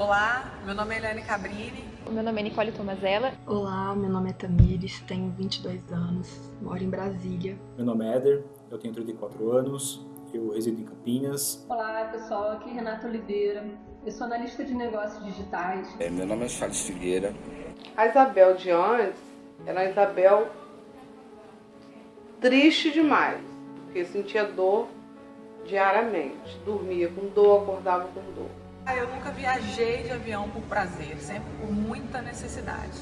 Olá, meu nome é Eliane Cabrini. Meu nome é Nicole Tomazella. Olá, meu nome é Tamires, tenho 22 anos, moro em Brasília. Meu nome é Éder, eu tenho 34 anos, eu resido em Campinas. Olá pessoal, aqui é Renata Oliveira, eu sou analista de negócios digitais. É, meu nome é Charles Figueira. A Isabel de antes era a Isabel triste demais, porque sentia dor diariamente, dormia com dor, acordava com dor. Eu nunca viajei de avião por prazer, sempre por muita necessidade.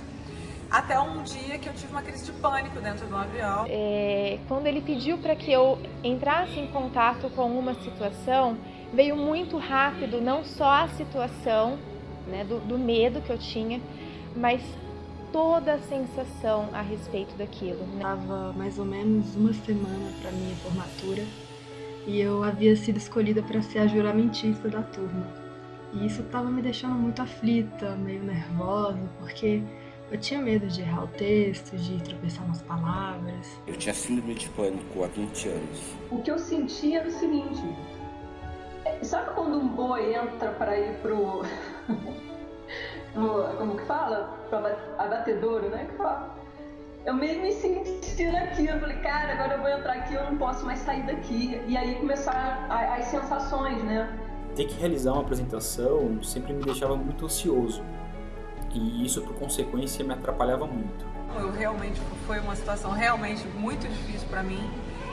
Até um dia que eu tive uma crise de pânico dentro do avião. É, quando ele pediu para que eu entrasse em contato com uma situação, veio muito rápido não só a situação né, do, do medo que eu tinha, mas toda a sensação a respeito daquilo. Né? Tava mais ou menos uma semana para minha formatura e eu havia sido escolhida para ser a juramentista da turma. E isso estava me deixando muito aflita, meio nervosa, porque eu tinha medo de errar o texto, de tropeçar nas palavras. Eu tinha síndrome de pânico há 20 anos. O que eu sentia era o seguinte: é, sabe quando um boi entra para ir pro. como que fala? Pro abatedouro, né? Que fala. Eu meio me senti naquilo, eu falei, cara, agora eu vou entrar aqui, eu não posso mais sair daqui. E aí começaram as sensações, né? Ter que realizar uma apresentação sempre me deixava muito ansioso e isso por consequência me atrapalhava muito. Eu realmente foi uma situação realmente muito difícil para mim.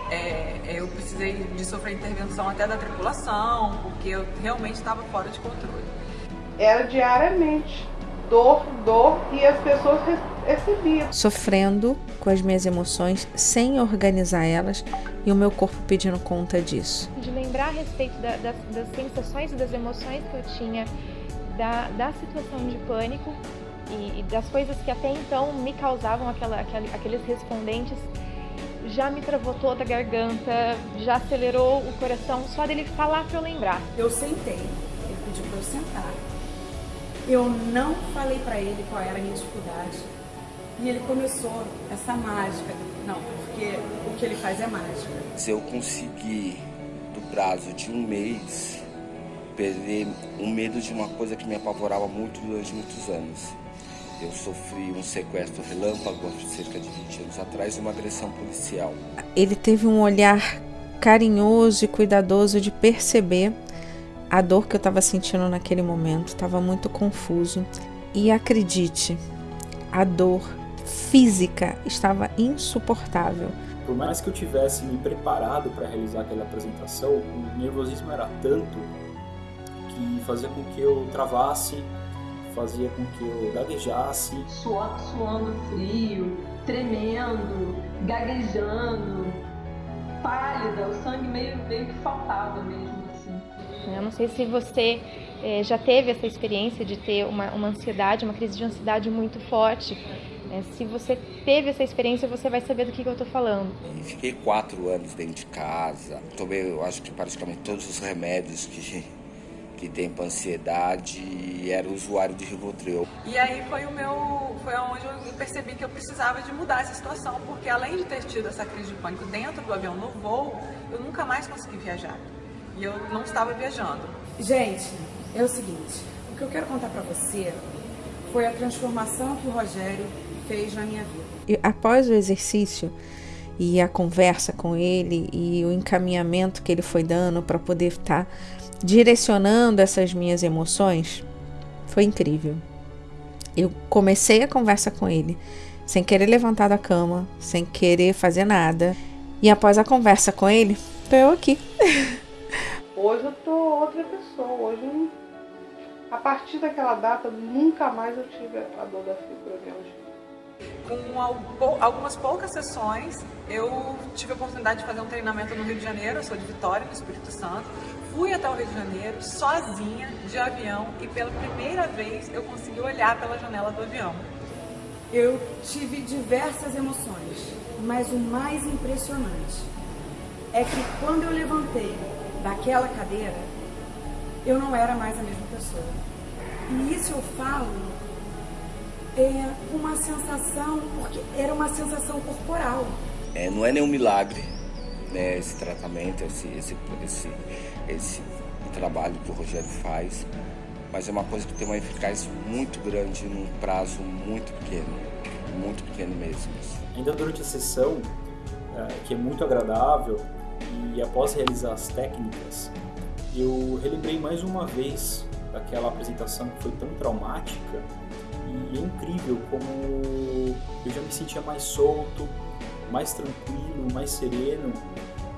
É, eu precisei de sofrer intervenção até da tripulação porque eu realmente estava fora de controle. Era diariamente dor, dor e as pessoas recebiam. Sofrendo com as minhas emoções sem organizar elas e o meu corpo pedindo conta disso. De lembrar a respeito da, das, das, sensações e das emoções que eu tinha da, da situação de pânico e, e, das coisas que até então me causavam aquela, aquela, aqueles respondentes, já me travou toda a garganta, já acelerou o coração só dele falar para eu lembrar. Eu sentei, ele pediu para eu sentar. Eu não falei para ele qual era a minha dificuldade. E ele começou essa mágica. Não, porque o que ele faz é mágica. Se eu conseguir, do prazo de um mês, perder o medo de uma coisa que me apavorava muito durante muitos anos. Eu sofri um sequestro relâmpago há cerca de 20 anos atrás e uma agressão policial. Ele teve um olhar carinhoso e cuidadoso de perceber a dor que eu estava sentindo naquele momento, estava muito confuso. E acredite, a dor física estava insuportável. Por mais que eu tivesse me preparado para realizar aquela apresentação, o nervosismo era tanto que fazia com que eu travasse, fazia com que eu gaguejasse. Suando, suando frio, tremendo, gaguejando, pálida, o sangue meio, meio que faltava mesmo. Não sei se você é, já teve essa experiência de ter uma, uma ansiedade, uma crise de ansiedade muito forte. É, se você teve essa experiência, você vai saber do que, que eu estou falando. Fiquei quatro anos dentro de casa, tomei, eu acho que praticamente todos os remédios que, que tem para ansiedade e era usuário de Rivotril. E aí foi o meu, foi onde eu percebi que eu precisava de mudar essa situação, porque além de ter tido essa crise de pânico dentro do avião no voo, eu nunca mais consegui viajar. E eu não estava viajando. Gente, é o seguinte, o que eu quero contar para você foi a transformação que o Rogério fez na minha vida. E após o exercício e a conversa com ele e o encaminhamento que ele foi dando para poder estar tá direcionando essas minhas emoções, foi incrível. Eu comecei a conversa com ele sem querer levantar da cama, sem querer fazer nada. E após a conversa com ele, tô eu aqui. Hoje eu tô outra pessoa. Hoje, a partir daquela data, nunca mais eu tive a dor da fibromialgia. Com algumas poucas sessões, eu tive a oportunidade de fazer um treinamento no Rio de Janeiro, eu sou de Vitória, no Espírito Santo. Fui até o Rio de Janeiro, sozinha, de avião, e pela primeira vez eu consegui olhar pela janela do avião. Eu tive diversas emoções, mas o mais impressionante é que quando eu levantei daquela cadeira, eu não era mais a mesma pessoa. E isso eu falo é, uma sensação, porque era uma sensação corporal. É, não é nenhum milagre né, esse tratamento, esse, esse, esse, esse trabalho que o Rogério faz, mas é uma coisa que tem uma eficácia muito grande num prazo muito pequeno, muito pequeno mesmo. Ainda durante a sessão, é, que é muito agradável, e após realizar as técnicas, eu relembrei mais uma vez daquela apresentação que foi tão traumática e é incrível como eu já me sentia mais solto, mais tranquilo, mais sereno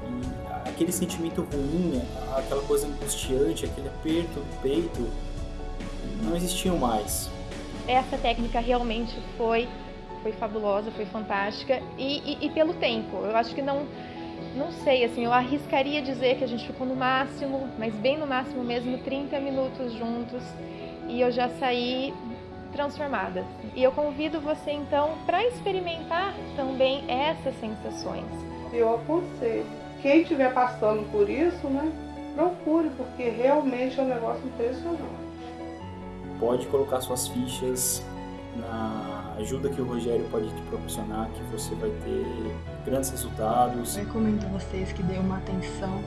e aquele sentimento ruim, aquela coisa angustiante, aquele aperto no peito não existiam mais. Essa técnica realmente foi foi fabulosa, foi fantástica e, e, e pelo tempo. Eu acho que não não sei, assim, eu arriscaria dizer que a gente ficou no máximo, mas bem no máximo mesmo, 30 minutos juntos e eu já saí transformada. E eu convido você então para experimentar também essas sensações. Eu aconselho. Quem estiver passando por isso, né, procure, porque realmente é um negócio impressionante. Pode colocar suas fichas na ajuda que o Rogério pode te proporcionar, que você vai ter grandes resultados. Eu recomendo a vocês que dêem uma atenção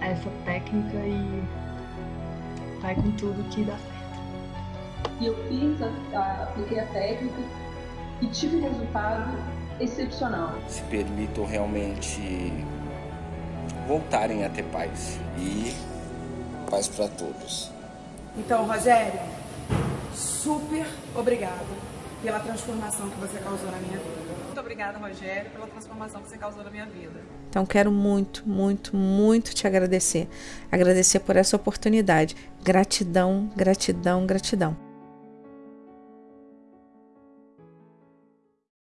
a essa técnica e vai com tudo que dá certo. E eu fiz, a, a, apliquei a técnica e tive resultado excepcional. Se permitam realmente voltarem a ter paz e paz para todos. Então, Rogério, super obrigado pela transformação que você causou na minha vida. Muito obrigada, Rogério, pela transformação que você causou na minha vida. Então, quero muito, muito, muito te agradecer. Agradecer por essa oportunidade. Gratidão, gratidão, gratidão.